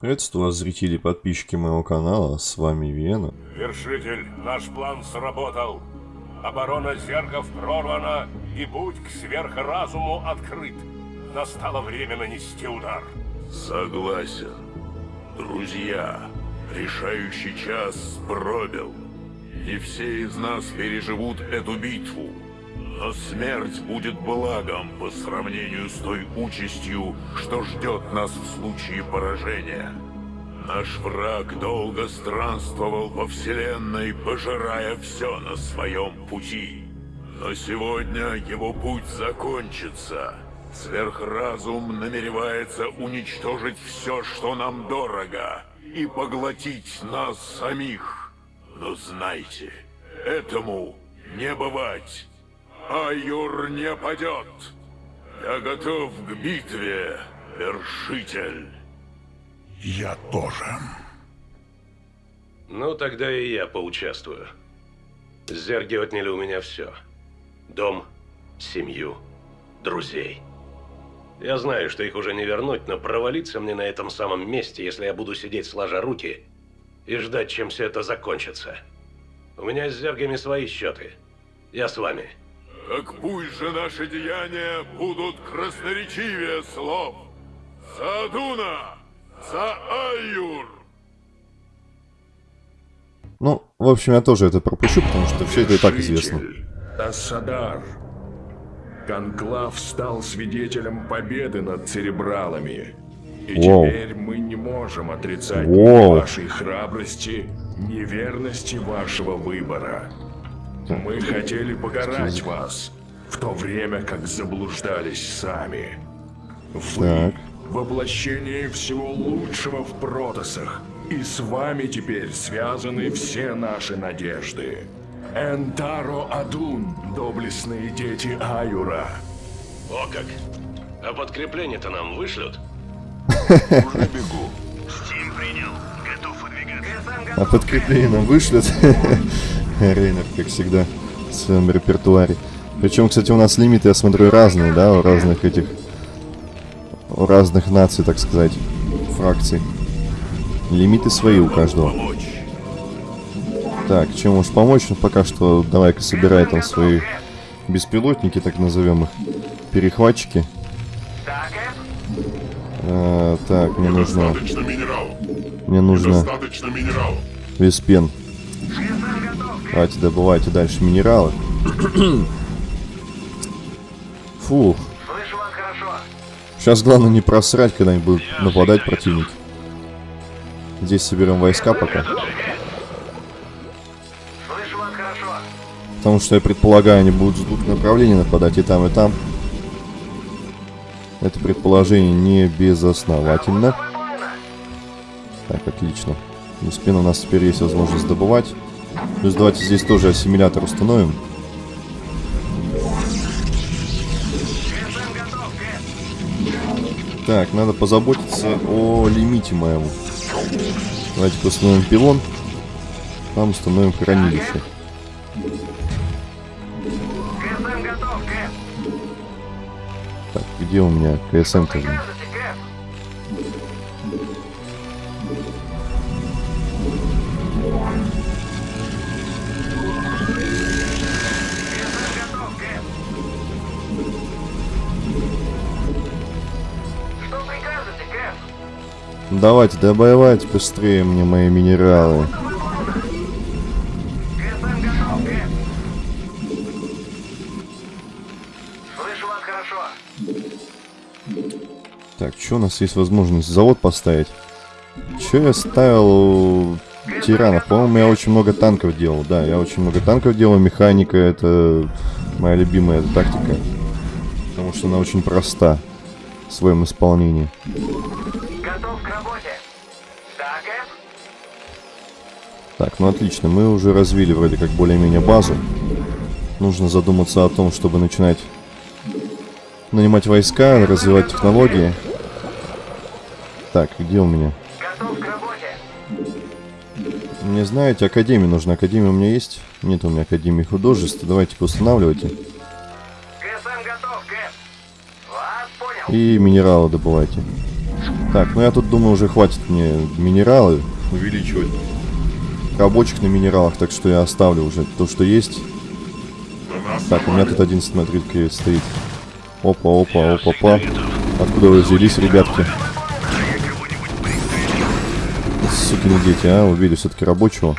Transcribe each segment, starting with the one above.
Приветствую вас, зрители и подписчики моего канала, с вами Вена. Вершитель, наш план сработал. Оборона зергов прорвана, и путь к сверхразуму открыт. Настало время нанести удар. Согласен. Друзья, решающий час пробил. Не все из нас переживут эту битву. Но смерть будет благом по сравнению с той участью, что ждет нас в случае поражения. Наш враг долго странствовал по вселенной, пожирая все на своем пути. Но сегодня его путь закончится. Сверхразум намеревается уничтожить все, что нам дорого, и поглотить нас самих. Но знайте, этому не бывать. Аюр не падет. Я готов к битве, вершитель. Я тоже. Ну, тогда и я поучаствую. Зерги отняли у меня все. Дом, семью, друзей. Я знаю, что их уже не вернуть, но провалиться мне на этом самом месте, если я буду сидеть сложа руки и ждать, чем все это закончится. У меня с зергами свои счеты. Я с вами. Так пусть же наши деяния будут красноречивее слов. За Адуна! За Айюр! Ну, в общем, я тоже это пропущу, потому что все это и так известно. Ассадар. Конклав стал свидетелем победы над церебралами. И Воу. теперь мы не можем отрицать Воу. вашей храбрости, ни верности вашего выбора. Мы хотели покарать вас, в то время как заблуждались сами. Вы Так. — воплощение всего лучшего в Протосах, и с вами теперь связаны все наши надежды. Энтаро Адун, доблестные дети Аюра. О как! А подкрепление-то нам вышлют? Уже бегу. А подкрепление нам вышлет. Рейнер, как всегда, в своем репертуаре. Причем, кстати, у нас лимиты, я смотрю, разные, да, у разных этих... У разных наций, так сказать, фракций. Лимиты свои у каждого. Так, чем можешь помочь? Ну, пока что давай-ка собирай там свои беспилотники, так назовем их. Перехватчики. А, так, мне нужно... Мне нужно веспен. Давайте добывайте дальше минералы. Фух. Сейчас главное не просрать, когда они будут нападать противники. Здесь соберем войска пока. Потому что я предполагаю, они будут с двух направлений нападать и там, и там. Это предположение не безосновательно. Так, отлично. Веспен у нас теперь есть возможность добывать. Плюс давайте здесь тоже ассимилятор установим. Так, надо позаботиться о лимите моем. Давайте установим пилон. Там установим хранилище. Так, где у меня КСМ-то? Давайте, добывайте быстрее мне мои минералы. Так, что у нас есть возможность? Завод поставить. Че я ставил тиранов? По-моему, я очень много танков делал. Да, я очень много танков делал. Механика это моя любимая тактика. Потому что она очень проста в своем исполнении. Готов к работе. Так, Эп? Так, ну отлично, мы уже развили вроде как более-менее базу. Нужно задуматься о том, чтобы начинать нанимать войска, развивать технологии. Так, где у меня? Готов к работе. Мне знаете, академия нужна. Академия у меня есть? Нет у меня академии художеств. Давайте-ка устанавливайте. Готов, Кэп. Вас понял. И минералы добывайте. Так, ну я тут думаю, уже хватит мне минералы увеличивать рабочих на минералах, так что я оставлю уже то, что есть. Так, у меня тут один, смотри, стоит. Опа, опа, опа, опа. Откуда вы взялись, ребятки? Сукины дети, а, убили все-таки рабочего.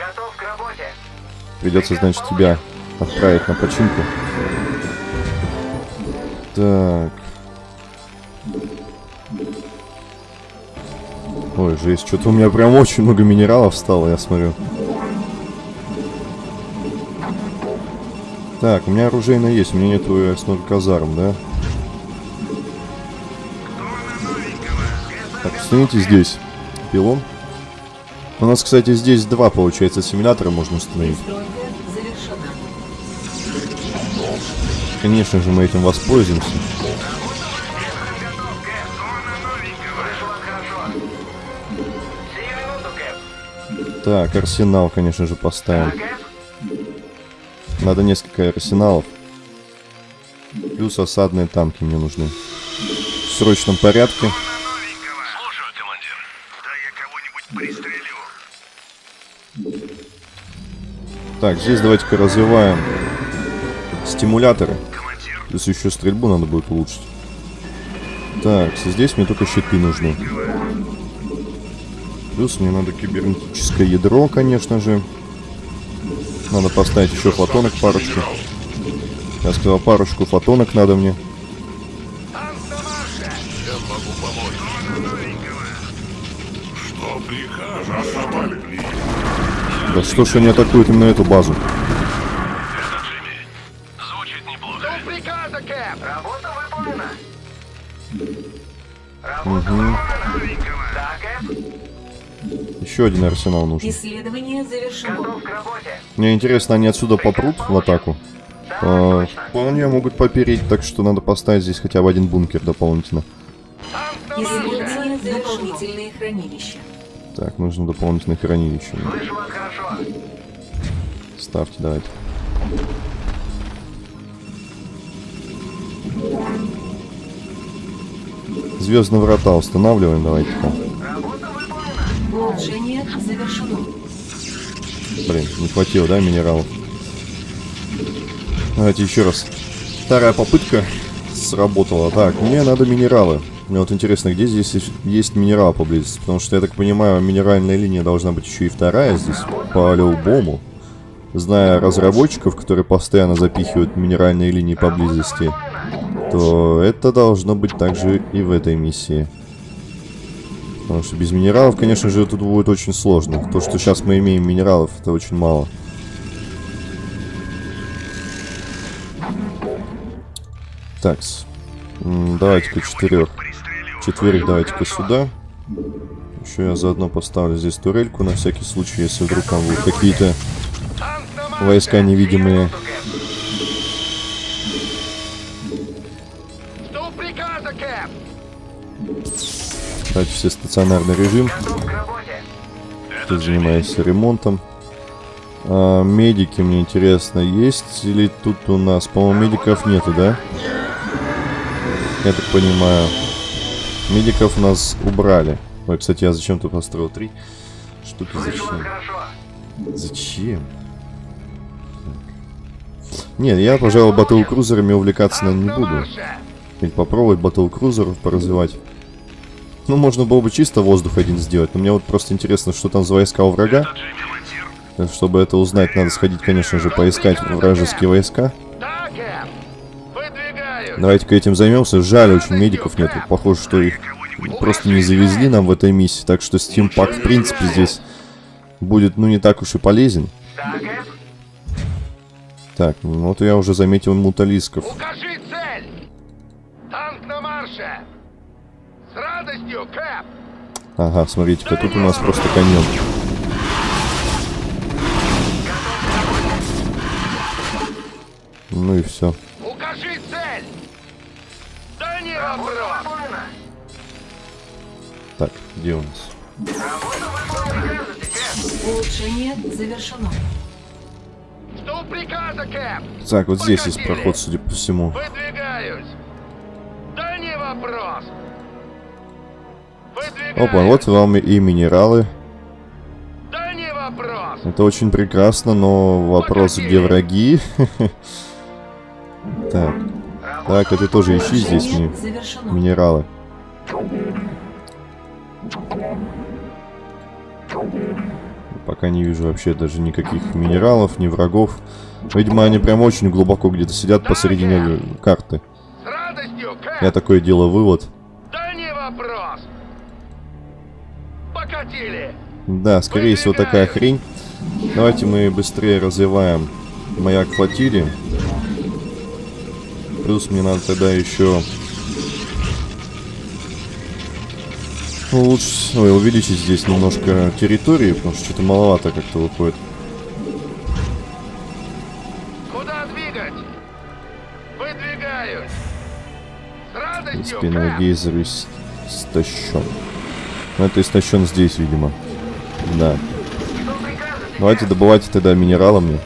Придется, значит, тебя отправить на починку. Так. Ой, жесть, что-то у меня прям очень много минералов стало, я смотрю. Так, у меня оружейное есть, у меня нету, я смотрю, казарм, да? Так, установите здесь пилон. У нас, кстати, здесь два, получается, симулятора можно установить. Конечно же, мы этим воспользуемся. Так, арсенал, конечно же, поставим. Надо несколько арсеналов. Плюс осадные танки мне нужны. В срочном порядке. Так, здесь давайте-ка развиваем стимуляторы. Плюс еще стрельбу надо будет улучшить. Так, здесь мне только щиты нужны. Плюс мне надо кибернетическое ядро, конечно же. Надо поставить еще фотонок парочку. Я сказал, парочку фотонок надо мне. напали. Да что ж они атакуют именно эту базу? Звучит Еще один арсенал нужен. Исследование завершено. Мне интересно, они отсюда попрут в атаку? А, вполне могут попереть, так что надо поставить здесь хотя бы один бункер дополнительно. Исследование дополнительные хранилища. Так, нужно дополнительное хранилище. Ставьте, давайте. Звездные врата устанавливаем, давайте-ка. Блин, не хватило, да, минералов? Давайте еще раз. Вторая попытка сработала. Так, мне надо минералы. Мне вот интересно, где здесь есть- минерал поблизости? Потому что, я так понимаю, минеральная линия должна быть еще и вторая здесь, по-любому. Зная разработчиков, которые постоянно запихивают минеральные линии поблизости, то это должно быть также и в этой миссии. Потому что без минералов, конечно же, тут будет очень сложно. То, что сейчас мы имеем минералов, это очень мало. Так, давайте-ка четырех. Четверых давайте-ка сюда. Еще я заодно поставлю здесь турельку на всякий случай, если вдруг там будут какие-то войска невидимые. Давайте все стационарный режим. Тут занимаюсь ремонтом. А, медики, мне интересно, есть или тут у нас, по-моему, медиков нету, да? Я так понимаю. Медиков у нас убрали. Ой, кстати, я зачем-то построил три штуки. Зачем? Зачем? Нет, я, пожалуй, батл-крузерами увлекаться, наверное, не буду. Или попробовать батл-крузеров поразвивать. Ну, можно было бы чисто воздух один сделать, но мне вот просто интересно, что там за войска у врага. Чтобы это узнать, надо сходить, конечно же, поискать вражеские войска. Давайте-ка этим займемся. Жаль, очень медиков нету. Похоже, что их просто не завезли нам в этой миссии. Так что Pack, в принципе, здесь будет, ну, не так уж и полезен. Так, ну, вот я уже заметил муталисков. Укажи цель. Танк на марше. Радостью, Кэп. Ага, смотрите-ка, тут у нас просто каньон. Ну и все. Укажи цель. Да не вопрос. Так, где у нас? Улучшение завершено. Что приказа, Кэп? Так, вот здесь есть проход, судя по всему. Выдвигаюсь. Да не вопрос. Опа, вот вам и минералы. Да не вопрос. Это очень прекрасно, но вопрос, где враги? Так. Так, это тоже ищи здесь ми- завершено. минералы. Пока не вижу вообще даже никаких минералов, ни врагов. Видимо, они прям очень глубоко где-то сидят посередине карты. Я такое делаю вывод. Да, скорее всего такая хрень. Давайте мы быстрее развиваем маяк флотилии. Плюс мне надо тогда еще улучшить, ой, увеличить здесь немножко территории, потому что что-то маловато как-то выходит. Куда двигать? Выдвигаюсь. С радостью, Спинной Кэп. гейзер ис- истощен. Ну, это истощен здесь, видимо. Да. Давайте добывайте тогда минералы мне.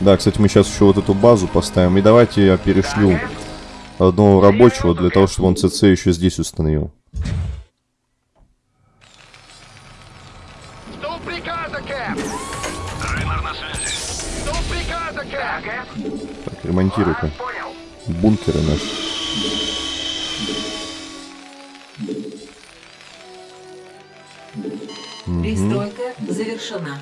Да, кстати, мы сейчас еще вот эту базу поставим. И давайте я перешлю одного рабочего для того, чтобы он ЦЦ еще здесь установил. Так, ремонтируй-ка. Бункеры наши. Пристройка завершена.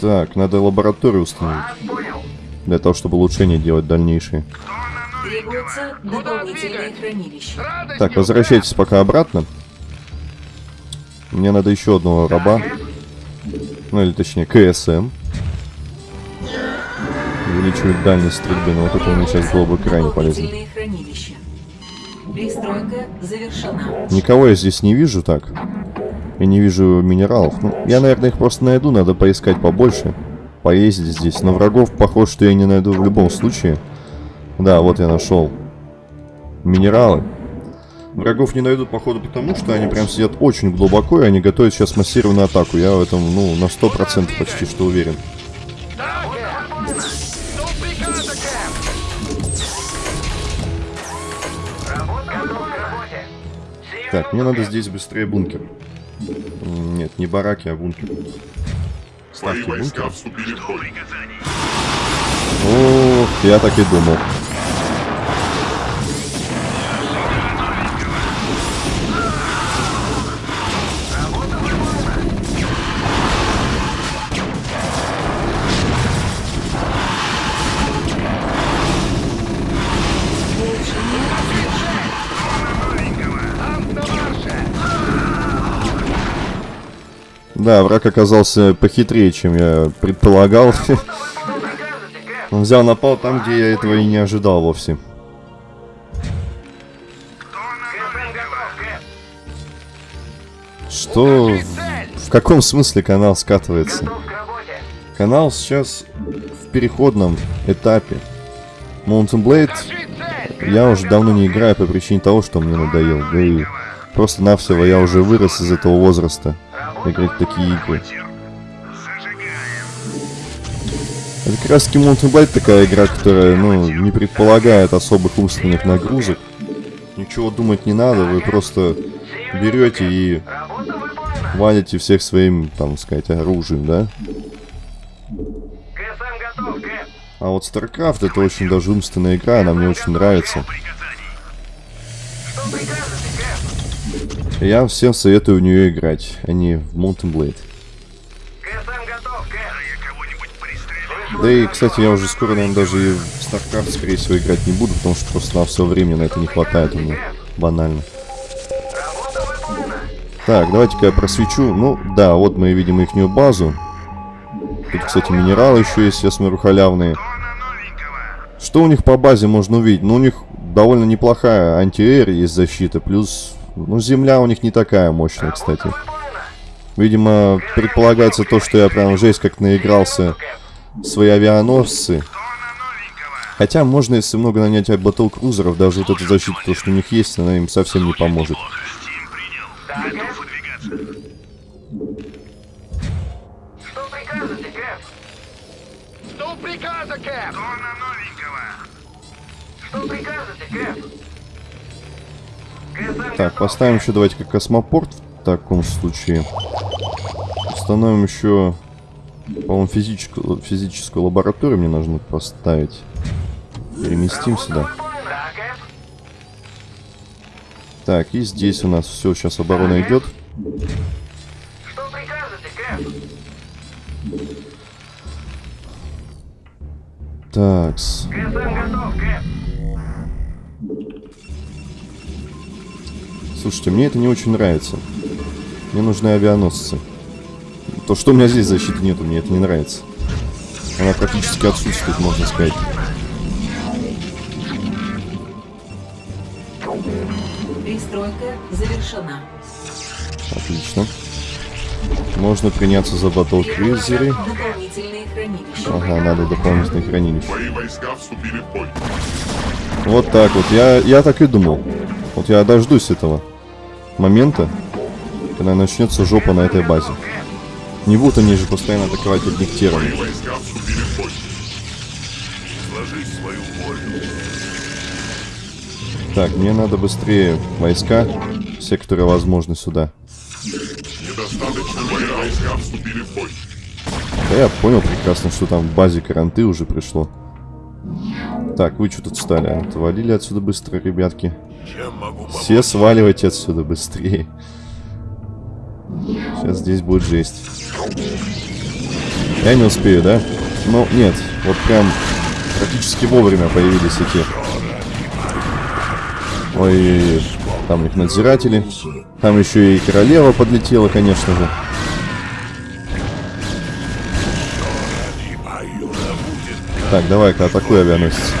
Так, надо лабораторию установить. Для того, чтобы улучшения делать дальнейшие. Требуется дополнительное С хранилище. радостью, Так, возвращайтесь пока обратно. Мне надо еще одного раба. Ну, или точнее, КСМ. Увеличивает дальность стрельбы, но вот это мне сейчас было бы крайне полезно. Пристройка завершена. Никого я здесь не вижу так. Я не вижу минералов. Ну, я, наверное, их просто найду, надо поискать побольше. Поездить здесь. Но врагов, похоже, что я не найду в любом случае. Да, вот я нашел. Минералы. Врагов не найду, походу, потому что они прям сидят очень глубоко, и они готовят сейчас массированную атаку. Я в этом, ну, на 100% почти что уверен. Так, мне надо здесь быстрее бункер. Нет, не бараки, а бункер. Ставьте бункер. Ох, я так и думал. Да, враг оказался похитрее, чем я предполагал. Он взял напал там, где я этого и не ожидал вовсе. Что... В- каком смысле канал скатывается? Канал сейчас в переходном этапе. Mountain Blade я уже давно не играю по причине того, что мне надоел. Да и просто-навсего я уже вырос из этого возраста. Играть в такие игры. Это как раз Mountain Blade такая игра, которая, ну, не предполагает особых умственных нагрузок. Ничего думать не надо, вы просто берете и валите всех своим, там сказать, оружием, да? А вот StarCraft это очень даже умственная игра, она мне очень нравится. Я всем советую в нее играть, а не в Mountain Blade. Да и, кстати, я уже скоро, наверное, даже и в StarCraft, скорее всего, играть не буду, потому что просто на все времени на это не хватает у меня. Банально. Так, давайте-ка я просвечу. Ну, да, вот мы видим ихнюю базу. Тут, кстати, минералы еще есть, я смотрю, халявные. Что у них по базе можно увидеть? Ну, у них довольно неплохая антиэр есть защита, плюс... Ну, земля у них не такая мощная, кстати. Видимо, предполагается то, что я прям жесть как наигрался свои авианосцы. Хотя можно, если много нанять батл-крузеров, даже вот эта защита, то, что у них есть, она им совсем не поможет. Что прикажете, Кэп. Что прикажете, Кэп? Так, поставим еще давайте-ка космопорт в таком случае. Установим еще, по-моему, физическую, физическую лабораторию мне нужно поставить. Переместим сюда. Так, и здесь у нас все, сейчас оборона идет. Что прикажете? Такс. Слушайте, мне это не очень нравится. Мне нужны авианосцы. То, что у меня здесь защиты нету, мне это не нравится. Она практически отсутствует, можно сказать. Пристройка завершена. Отлично. Можно приняться за. Дополнительные хранилища. Ага, надо дополнительные хранилища. Твои войска вступили в бой. Вот так вот. Я, я так и думал. Вот я дождусь этого момента, когда начнется жопа на этой базе. Не будут они же постоянно атаковать одних. Так, мне надо быстрее войска, все, которые возможны сюда. Да я понял прекрасно, что там в базе каранты уже пришло. Так, вы что тут стали? Отвалили отсюда быстро, ребятки. Все сваливайте отсюда быстрее. Сейчас здесь будет жесть. Я не успею, да? Ну, нет. Вот прям практически вовремя появились эти... Ой, там их надзиратели. Там еще и королева подлетела, конечно же. Так, давай-ка атакуй авианосец.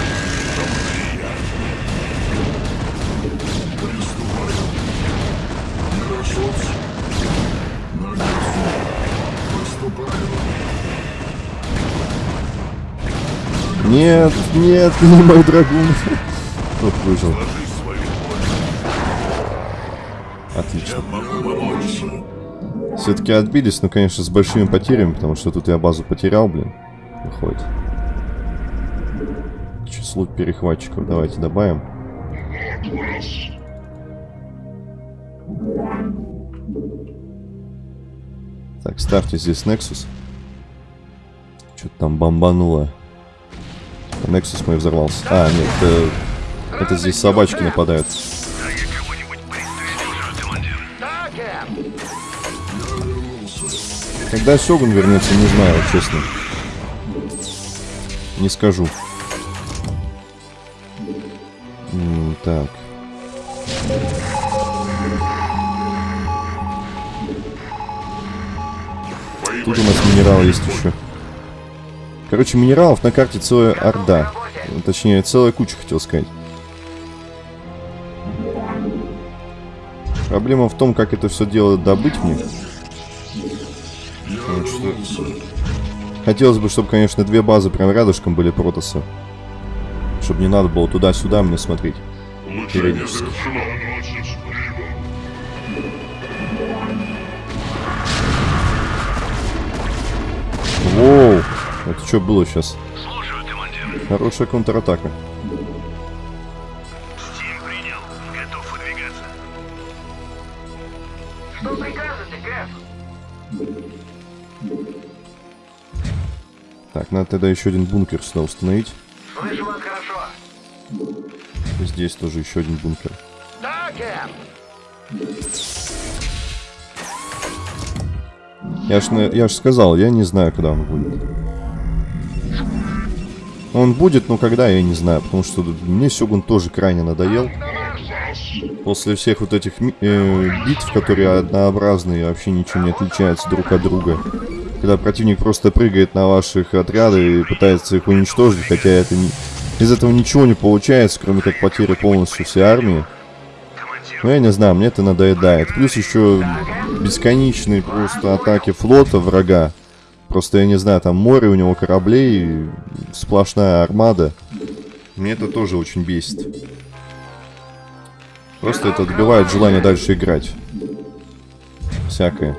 Нет, нет, не мой драгун. Вот выжил. Отлично. Все-таки отбились, но, конечно, с большими потерями, потому что тут я базу потерял, блин. Выходит. Число перехватчиков давайте добавим. Так, ставьте здесь Nexus. Что-то там бомбануло. Nexus мой взорвался. А, нет, это, это здесь собачки нападают. Когда Сёгун вернется, не знаю, честно. Не скажу. М, так. Тут у нас минерал есть еще. Короче, минералов на карте целая орда. Точнее, целая куча, хотел сказать. Проблема в том, как это все дело добыть мне. Хотелось бы, чтобы, конечно, две базы прям рядышком были протосы. Чтобы не надо было туда-сюда мне смотреть. Улучшение завершено. Это что было сейчас? Слушаю, командир. Хорошая контратака. Стим принял. Готов выдвигаться. Что прикажете, Кэп? Так, надо тогда еще один бункер сюда установить. Слышу вас хорошо. Здесь тоже еще один бункер. Да. Я ж, я ж сказал, я не знаю, когда он будет. Он будет, но когда, я не знаю, потому что мне Сёгун тоже крайне надоел. После всех вот этих э, битв, которые однообразные вообще ничего не отличаются друг от друга. Когда противник просто прыгает на ваших отряды и пытается их уничтожить, хотя это не... из этого ничего не получается, кроме как потери полностью всей армии. Ну, я не знаю, мне это надоедает. Плюс еще бесконечные просто атаки флота врага. Просто, я не знаю, там море у него кораблей, сплошная армада. Мне это тоже очень бесит. Просто это отбивает желание дальше играть. Всякое.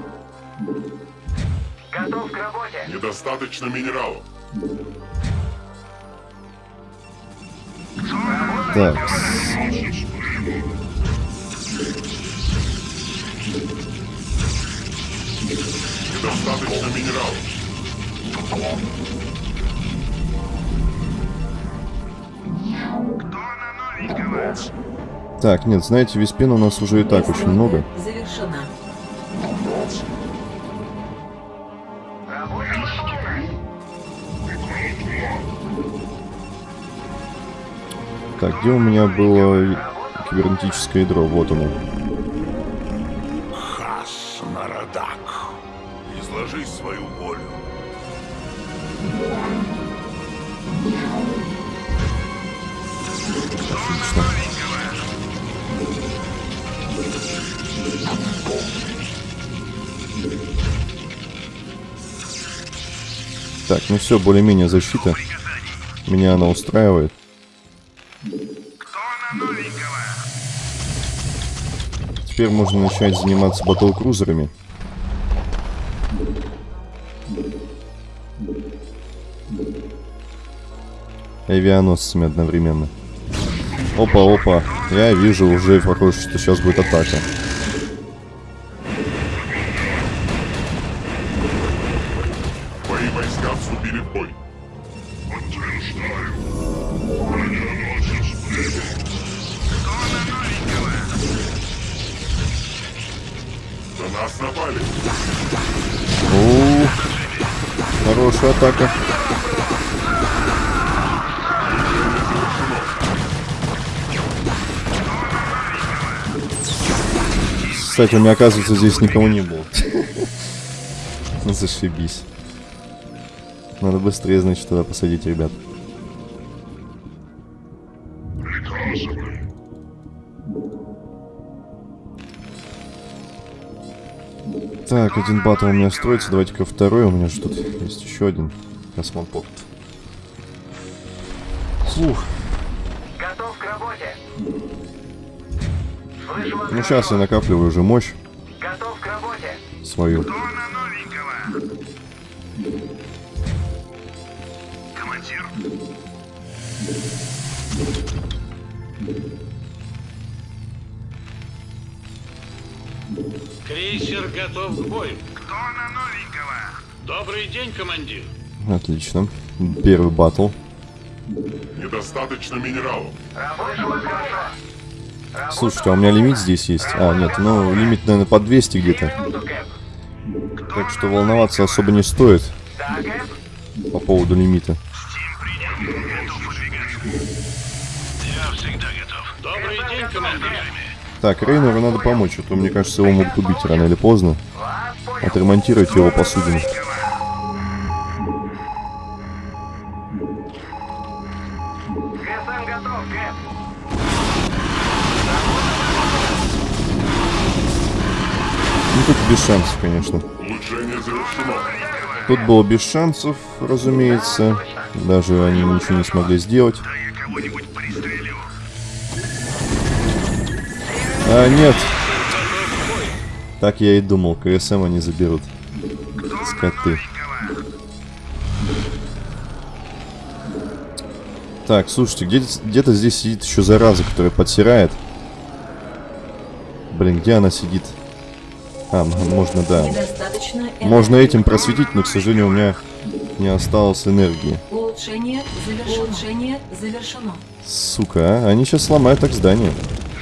Готов к работе. Недостаточно минералов. Так, Недостаточно минералов. Так, нет, знаете, виспин у нас уже и так очень много. Завершена. Так, где у меня было кибернетическое ядро? Вот оно. Хас Нарадак. Изложи свою волю. Отлично. Так, ну все, более-менее защита. Меня она устраивает. Теперь можно начать заниматься батл-крузерами. Авианосцами одновременно. Опа, опа. Я вижу уже, похоже, что сейчас будет атака. Кстати, оказывается, здесь никого не было. Ну, Зашибись. Надо быстрее, значит, туда посадить ребят. Так, один батл у меня строится. Давайте-ка второй. У меня же тут есть еще один. Космопорт. Фух. Готов к работе. Ну, сейчас я накапливаю уже мощь Готов к работе. свою. Кто на новенького? Командир. Крейсер готов к бою. Кто на новенького? Добрый день, командир. Отлично. Первый батл. Недостаточно минералов. Хорошо. Слушайте, а у меня лимит здесь есть? А, нет, ну, лимит, наверное, по 200 где-то. Так что волноваться особо не стоит по поводу лимита. День. Так, Рейнеру надо помочь, а то, мне кажется, его могут убить рано или поздно. Отремонтировать его посудину. Без шансов, конечно. Тут было без шансов, разумеется. Даже они ничего не смогли сделать. А, нет. Так я и думал, КСМ они заберут. Скоты. Так, слушайте, где- где-то здесь сидит еще зараза, которая подсирает. Блин, где она сидит? А, можно, да. Можно этим просветить, но, к сожалению, у меня не осталось энергии. Улучшение завершено. Улучшение завершено. Сука, а? Они сейчас сломают так здание.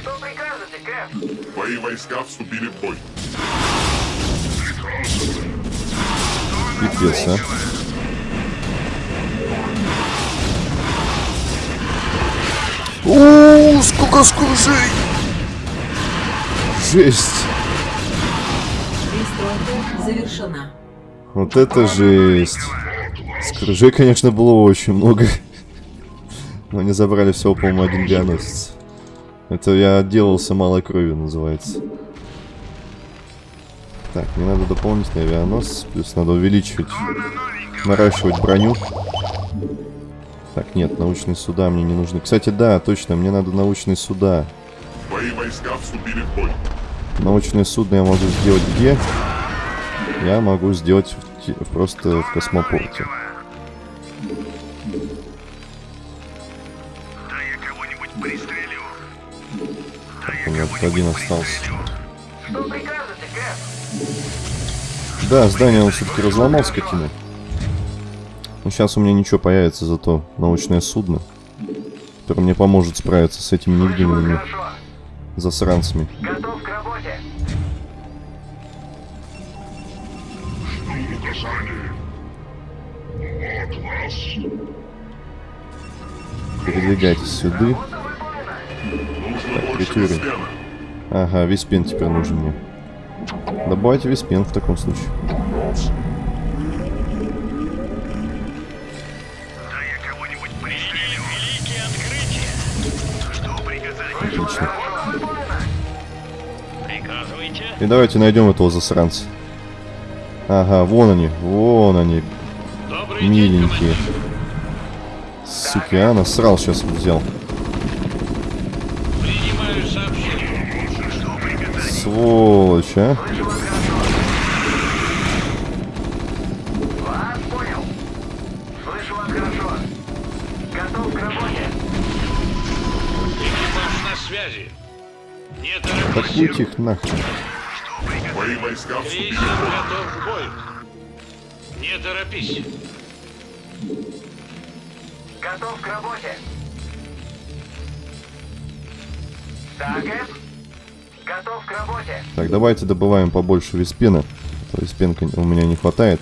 Что прикажете, Кэп? Твои войска вступили в бой. Пипец, а. О, сколько скоржей! Жесть! Завершена. Вот это жесть. Скружей, конечно, было очень много. Но они забрали всего, по-моему, один авианосец. Это я отделался малой кровью, называется. Так, мне надо дополнительный авианосец, плюс надо увеличивать, наращивать броню. Так, нет, научные суда мне не нужны. Кстати, да, точно, мне надо научные суда. Твои войска вступили в бой. Научное судно я могу сделать где? Я могу сделать в просто в космопорте. Пристрелю. У меня один остался. Да, здание он все-таки разломал, скотина. Но сейчас у меня ничего появится, зато научное судно, которое мне поможет справиться с этими невидимыми засранцами. Готов Передвигайтесь сюда. Прикурим. веспена. Ага, виспен теперь нужен мне. Добавьте виспен в таком случае. Отлично. И давайте найдем этого засранца. Ага, вон они, вон они, Добрый день, миленькие. Суки, а, насрал сейчас взял. Сволочь, а. Вас понял. Слышу вас хорошо. Готов к работе. Экипаж на связи. Не торопись. Атакуйте их нахрен. Мои войска Крейсер вступили в готов к бою. Не торопись. Готов к работе. Да, Кэп? Готов к работе. Так, давайте добываем побольше виспена. А то Виспенка у меня не хватает.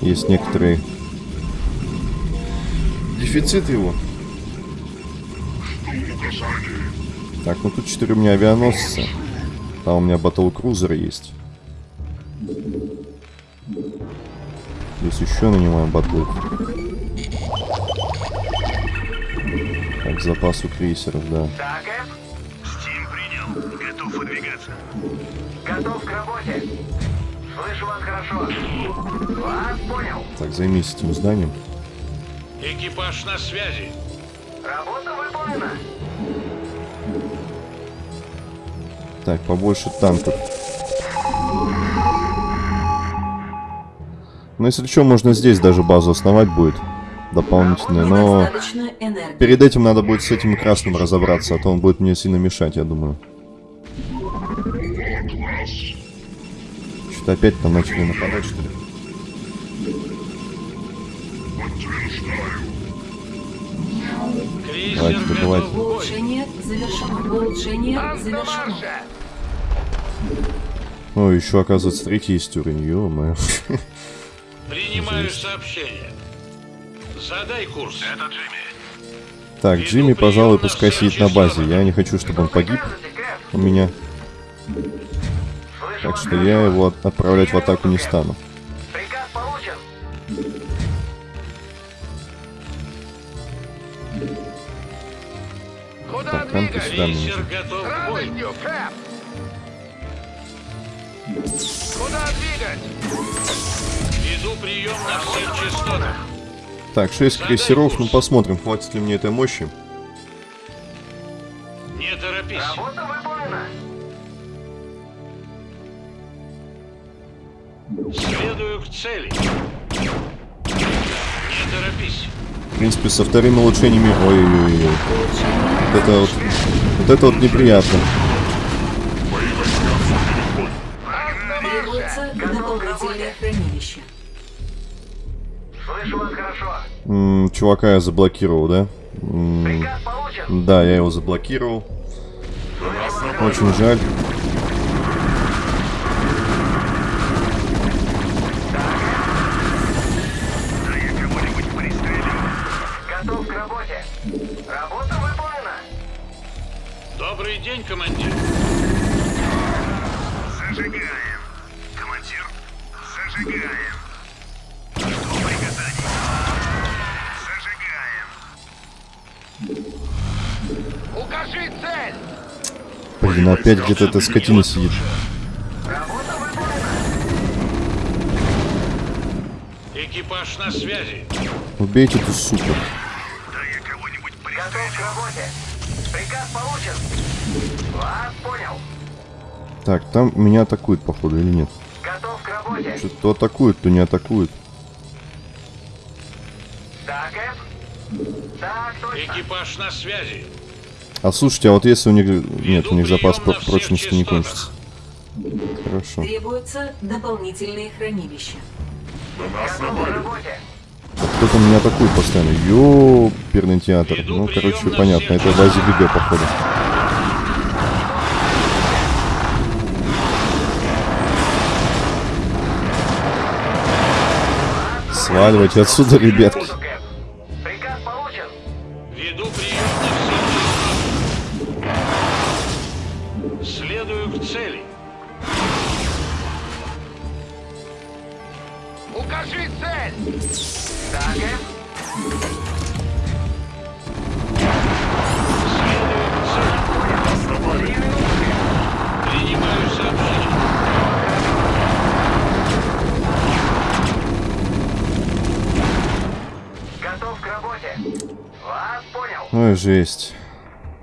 Есть некоторые дефицит его. Так, ну тут 4 у меня авианосца. Там у меня батл крузер есть. Здесь еще нанимаем батлы. Так, запас у крейсеров, да. Да, Кэп? Стим принял. Готов выдвигаться. Готов к работе. Слышу вас хорошо. Вас понял. Так, займись этим зданием. Экипаж на связи. Работа выполнена. Так, побольше танков. Ну, если что, можно здесь даже базу основать будет. Дополнительную, но... Перед этим надо будет с этим красным разобраться, а то он будет мне сильно мешать, я думаю. Что-то опять там начали нападать, что ли? Давайте, бою. Улучшение завершено. Улучшение завершено. О, еще, оказывается, третий есть уровень, ё-моё. Принимаю сообщение. Задай курс. Это Джимми. Так, Джимми, пожалуй, пускай сидит на базе. Я не хочу, чтобы он погиб у меня. Так что я его от- отправлять в атаку не стану. Приказ получен. Так, танки сюда мне нужны. Куда двигать? Веду прием на всех частотах. Так, 6 крейсеров, ну посмотрим, хватит ли мне этой мощи. Не торопись. Работа выполнена. Следую к цели. Не торопись. В принципе, со вторыми улучшениями... Ой-ой-ой. Вот это вот... Вот это вот неприятно. требуется дополнительное хранилище. Слышу вас хорошо. М, чувака я заблокировал, да? М, Приказ получен. да, я его заблокировал. Очень жаль. Готов к работе. Работа выполнена. Добрый день, командир. Опять где-то эта скотина сидит. Экипаж на связи. Убейте эту суку. Да я кого-нибудь Готов к работе. Приказ получен. Вас понял. Так, там меня атакуют, походу, или нет? Готов к работе. Что-то то атакуют, то не атакуют. Да, Кэп? Так, точно. Экипаж на связи. А слушайте, а вот если у них... Нет, у них запас про- прочности не кончится. Хорошо. Требуются дополнительные хранилища. Работе. Кто-то меня атакует постоянно. Ёперный театр. Ну, короче, понятно. Это базе ГГ, походу. Сваливайте отсюда, ребятки. Понял. Ой, жесть.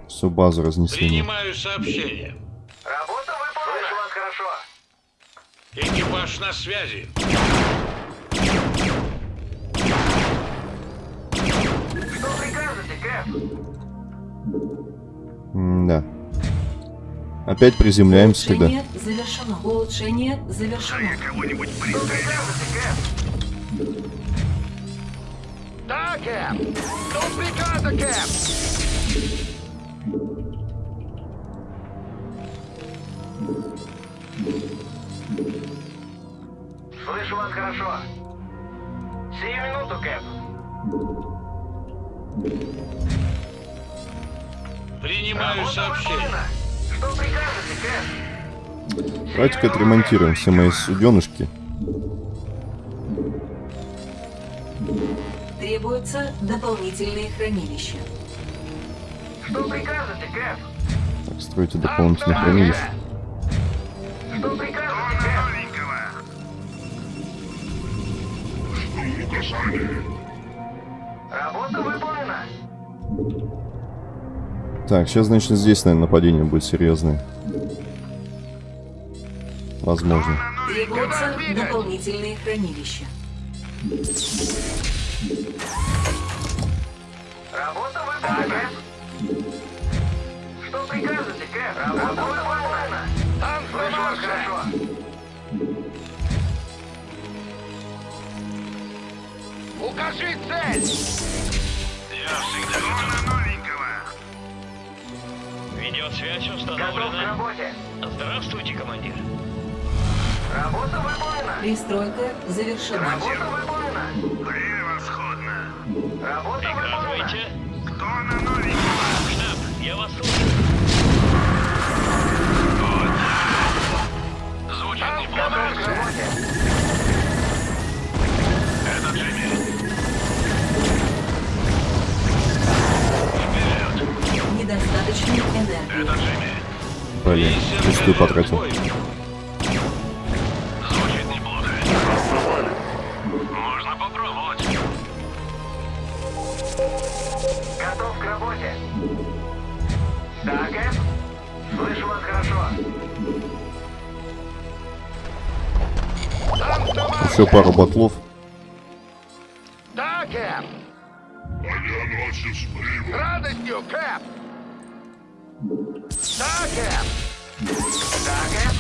Всю базу разнесли. Принимаю сообщение. Работа выполнена. Слышу вас хорошо. Экипаж на связи. Что прикажете, Кэп? Да. Опять приземляемся тогда. Улучшение завершено. Улучшение завершено. Кого-нибудь Что пристрелил. прикажете, Кэп? Да, Кэп. До приказа, Кэп. Слышу вас хорошо. Сию минуту, Кэп. Принимаю Работа сообщение. выполнена. Что прикажете, Кэп? Давайте-ка отремонтируем все мои суденышки. Требуются дополнительные хранилища. Что прикажете, Кэп? Так, стройте дополнительные хранилища. Что прикажете, Кэп? Жду указания. Работа выполнена. Так, сейчас, значит, здесь, наверное, нападение будет серьезное. Возможно. Требуются дополнительные хранилища. Работа выполнена. Что прикажете, Кэп? Работа выполнена. Марше. хорошо. Укажи цель. Я всегда готов. новенького. Видеосвязь Готов к установлена. работе. Здравствуйте, командир. Работа выполнена. Пристройка завершена. Работа выполнена. Работа выполнена. Кто на новенького? Штаб, я вас слушаю. Звучит неплохо. Это Джимми. Недостаточно энергии. Это Джимми. Блин, чистую потратил. Готов к работе. Да, Кэп? Слышу вас хорошо. Еще пару батлов. Да, Кэп. Авианосец С прибыл. радостью, Кэп. Да, Кэп. Да, Кэп?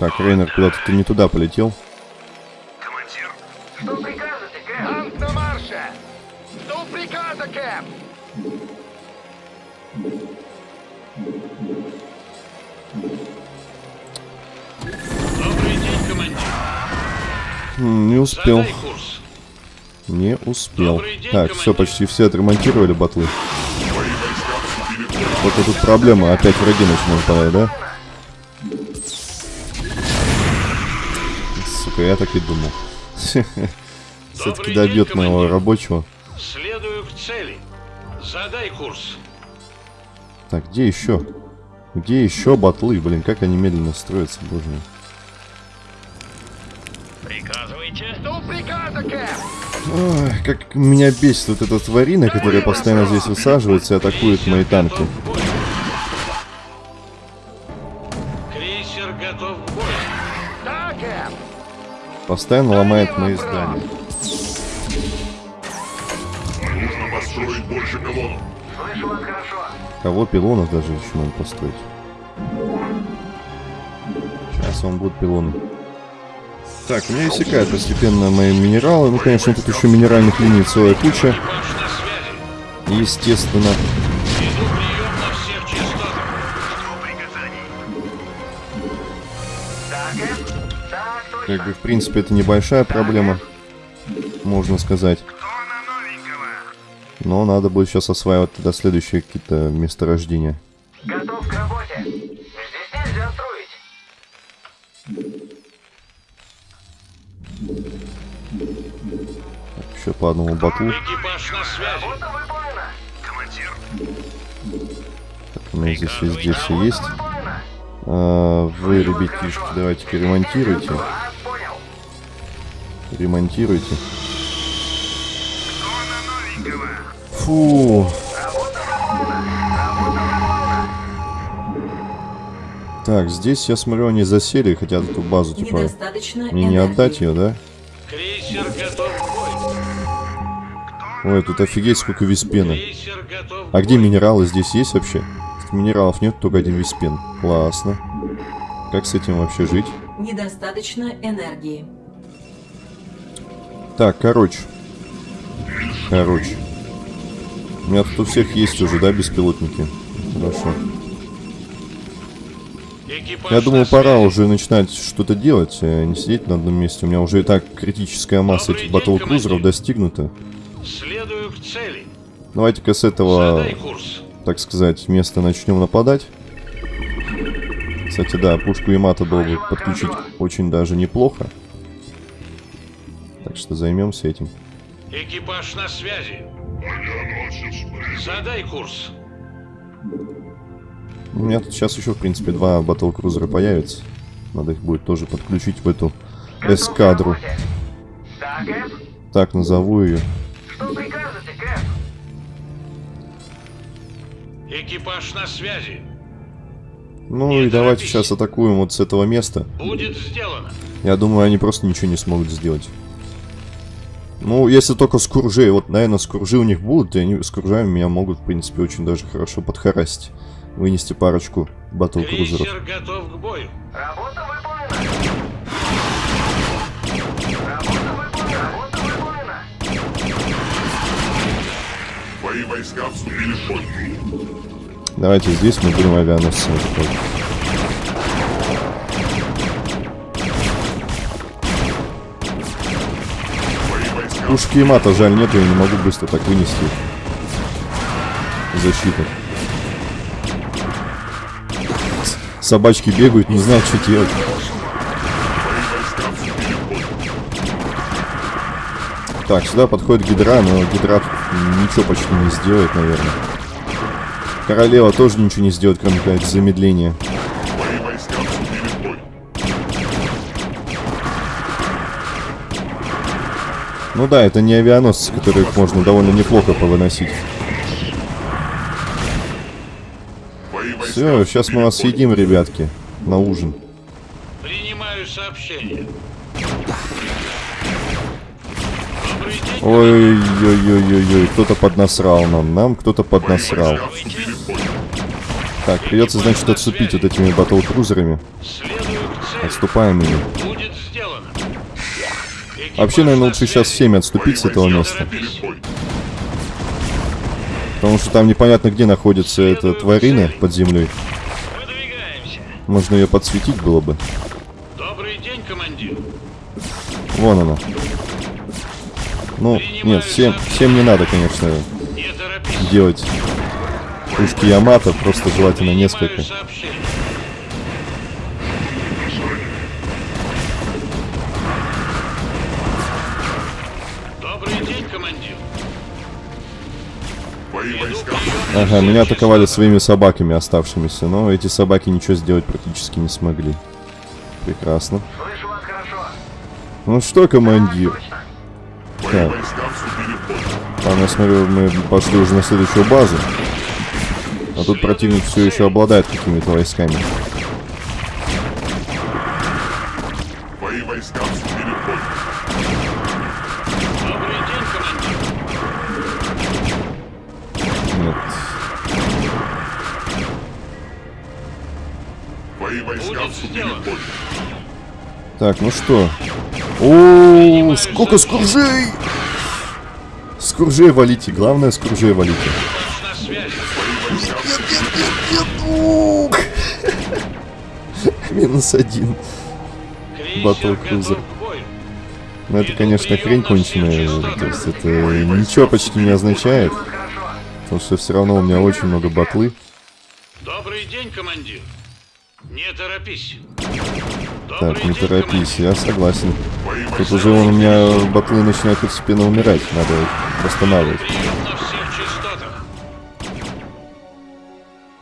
Так, Рейнер, куда-то ты не туда полетел. Командир. Что прикажете, Кэп? Марше. Жду приказа, Кэп. Добрый день, командир. Не успел. Не успел. День, Так, все, почти все отремонтировали батлы. Только тут проблема, опять враги начнут нападать, да? Сука, я так и думал. Все-таки добьет моего рабочего. Следую к цели. Задай курс. Так, где еще? Где еще батлы? Блин, как они медленно строятся, боже мой. Приказывайте. Жду приказа, Кэп. Ой, как меня бесит вот эта тварина, которая постоянно здесь высаживается и атакует мои танки. Постоянно ломает мои здания. Нужно построить больше пилонов. Слышу вас хорошо. Кого пилонов даже еще надо построить. Сейчас он будет пилоны. Так, у меня иссякают постепенно мои минералы. Ну, конечно, тут еще минеральных линий целая куча. Естественно. Как бы, в принципе, это небольшая проблема. Можно сказать. Но надо будет сейчас осваивать тогда следующие какие-то месторождения. Готов к работе. Здесь нельзя строить. Еще по одному батлу. Командир. У меня здесь везде все есть. А, вы, ребятишки, давайте-ка ремонтируйте. Ремонтируйте. Кто на новенького? Фу. Так, здесь я смотрю, они засели, хотят эту базу, типа, мне не отдать ее, да? Крейсер готов. Ой, тут офигеть сколько виспена. А где минералы здесь есть вообще? Минералов нет, только один виспен. Классно. Как с этим вообще жить? Недостаточно энергии. Так, короче. Короче. У меня тут у всех есть уже, да, беспилотники? Хорошо. Я думаю, пора уже начинать что-то делать, а не сидеть на одном месте. У меня уже и так критическая масса Добрый этих батл-крузеров достигнута. Следую к цели. Давайте-ка с этого, так сказать, места начнем нападать. Кстати, да, пушку Ямато было бы подключить очень даже неплохо. Так что займемся этим. Экипаж на связи. Задай курс. У меня тут сейчас еще, в принципе, два батл-крузера появятся. Надо их будет тоже подключить в эту эскадру. Да? Так назову ее. Что прикажете, Кэп? Экипаж на связи. Ну Не и давайте торопись. сейчас атакуем вот с этого места. Будет сделано. Я думаю, они просто ничего не смогут сделать. Ну, если только с куржей. Вот, наверное, с куржи у них будут, и они с куржами меня могут, в принципе, очень даже хорошо подхарасить. Вынести парочку батл-крузеров. Крейсер готов к бою. Работа выполнена. Работа выполнена. Работа выполнена. Твои войска вступили в бой. Давайте здесь мы будем авианосцами атаковать. Пушки и мата, жаль, нет, я не могу быстро так вынести. Защита. Собачки бегают, не знают, что делать. Так, сюда подходит гидра, но гидра ничего почти не сделает, наверное. Королева тоже ничего не сделает, кроме как замедления. Ну да, это не авианосцы, которых можно довольно неплохо повыносить. Все, сейчас мы вас съедим, ребятки, на ужин. Принимаю сообщение. Ой-ой-ой-ой-ой, кто-то поднасрал нам, нам кто-то поднасрал. Так, придется, значит, отступить вот этими батл-крузерами. Отступаем ими. Вообще, наверное, на лучше сейчас всеми отступить с этого места. Потому что там непонятно, где находится эта тварина под землей. Можно ее подсветить было бы. Добрый день, командир. Вон она. Ну, нет, всем, всем не надо, конечно, делать пушки Ямато, просто желательно несколько. Ага, меня атаковали своими собаками оставшимися, но эти собаки ничего сделать практически не смогли. Прекрасно. Ну что, командир? Так. Там, я смотрю, мы пошли уже на следующую базу. А тут противник все еще обладает какими-то войсками. Так, ну что? О, сколько скуржей! Скуржей валите, главное скуржей валите. Минус один. Крейсер Battle готов Cruiser. к бою. Ну это, конечно, хрень конченая. То есть это ничего почти не означает. Потому что все равно у меня очень много батлы. Добрый день, командир. Не торопись. Так, не торопись, я согласен. Тут уже он у меня батлы начинают постепенно умирать. Надо их восстанавливать.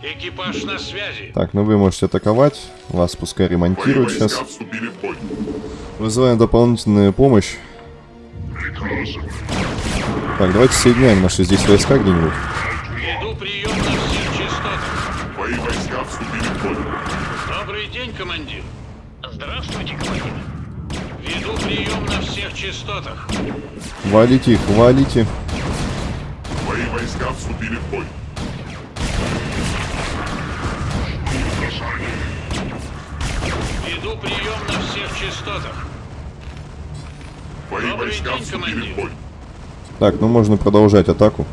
Экипаж на связи. Так, ну вы можете атаковать. Вас пускай ремонтируют сейчас. Вызываем дополнительную помощь. Так, давайте соединяем наши здесь войска где-нибудь. Частотах. Валите их, валите. Твои войска вступили в бой. Веду прием на всех частотах. Твои Добрый войска день, вступили командир. в бой. Так, ну можно продолжать атаку.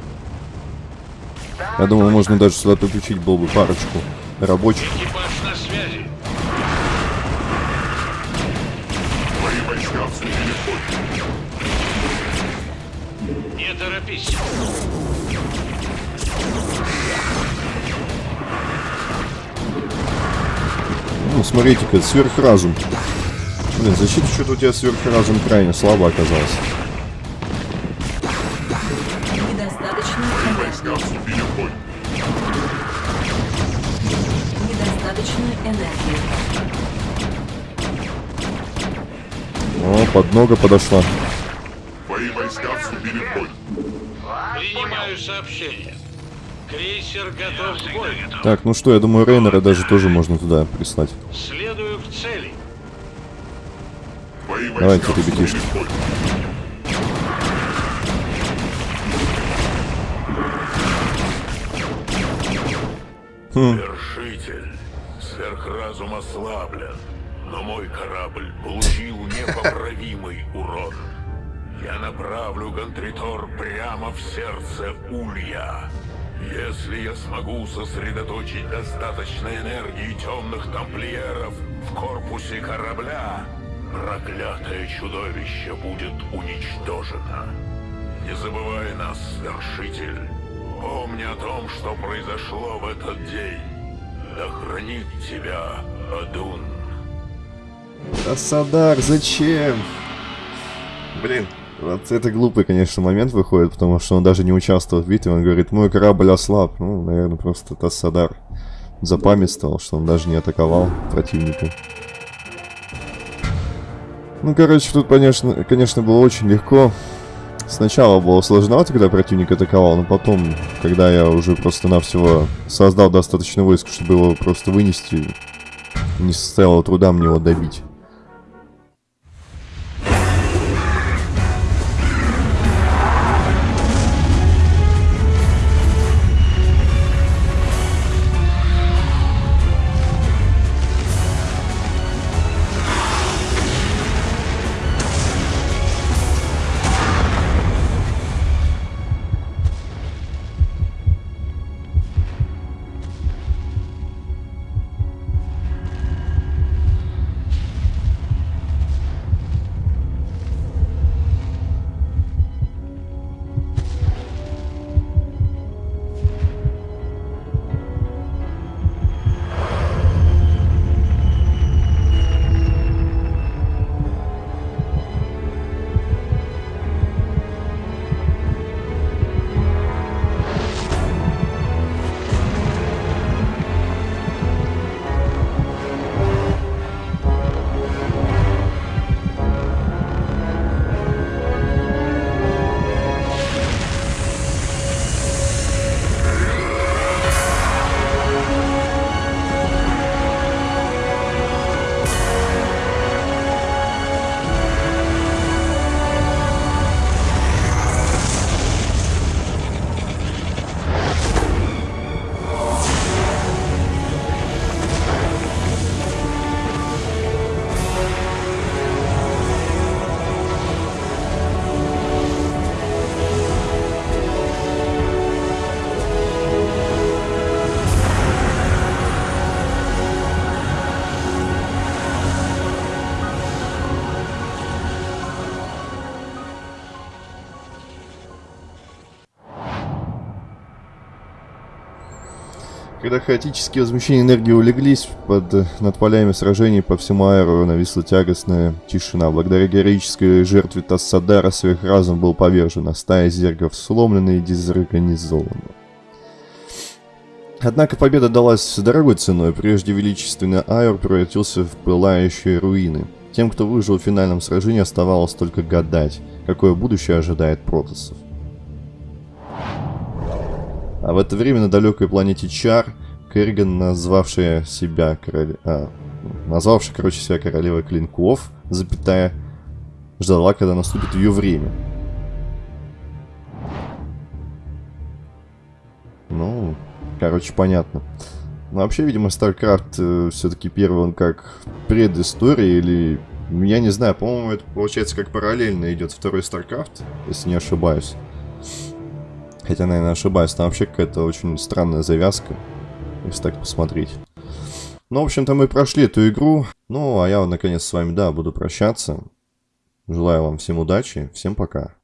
Я думаю, можно даже сюда подключить было бы парочку рабочих. Экипаж Не торопись. Ну, смотрите-ка, сверхразум. Блин, защита что-то у тебя сверхразум крайне слабо оказался. Недостаточно. Недостаточно энергии. О, поднога подошла. Твои войска вступили в бой. Сообщение. Крейсер готов к бою. Так, ну что, я думаю, Рейнера даже тоже можно туда прислать. Следую к цели. Давайте, ребятишки. Вершитель, сверхразум ослаблен, но мой корабль получил непоправимый урон. Я направлю Гонтритор прямо в сердце Улья. Если я смогу сосредоточить достаточно энергии темных тамплиеров в корпусе корабля, проклятое чудовище будет уничтожено. Не забывай нас, вершитель. Помни о том, что произошло в этот день. Да хранит тебя Адун. Асадар, зачем? Блин, вот это глупый, конечно, момент выходит, потому что он даже не участвовал в битве. Он говорит, мой корабль ослаб. Ну, наверное, просто Тассадар запамятствовал, что он даже не атаковал противника. Ну, короче, тут, конечно, конечно, было очень легко. Сначала было сложновато, когда противник атаковал, но потом, когда я уже просто-навсего создал достаточно войск, чтобы его просто вынести, не составило труда мне его добить. Когда хаотические возмущения энергии улеглись, под, э, над полями сражений по всему аэру нависла тягостная тишина. Благодаря героической жертве Тассадара сверхразум был повержен, а стая зергов сломлена и дезорганизована. Однако победа далась дорогой ценой. Прежде величественный Айр превратился в пылающие руины. Тем, кто выжил в финальном сражении, оставалось только гадать, какое будущее ожидает протасов. А в это время на далекой планете Чар Керриган, назвавшая себя короле... а, назвавшая, короче, себя королевой клинков, запятая, ждала, когда наступит ее время. Ну, короче, понятно. Ну, вообще, видимо, StarCraft э, все-таки первый, он как предыстория или... Я не знаю, по-моему, это получается как параллельно идет второй StarCraft, если не ошибаюсь. Хотя, наверное, ошибаюсь. Там вообще какая-то очень странная завязка, если так посмотреть. Ну, в общем-то, мы прошли эту игру. Ну, а я, наконец, с вами, да, буду прощаться. Желаю вам всем удачи. Всем пока.